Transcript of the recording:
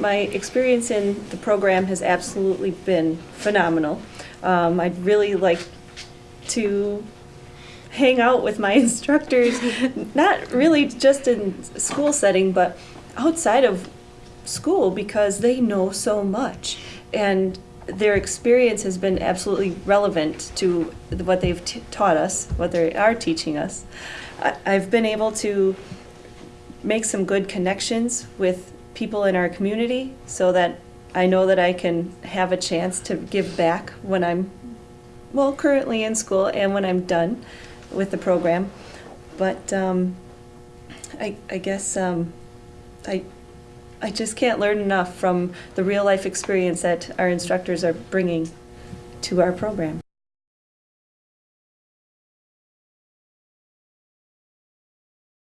my experience in the program has absolutely been phenomenal. Um, I'd really like to hang out with my instructors, not really just in school setting, but outside of school because they know so much. And their experience has been absolutely relevant to what they've taught us, what they are teaching us. I- I've been able to make some good connections with people in our community so that I know that I can have a chance to give back when I'm, well, currently in school and when I'm done with the program. But um, I, I guess um, I, I just can't learn enough from the real life experience that our instructors are bringing to our program.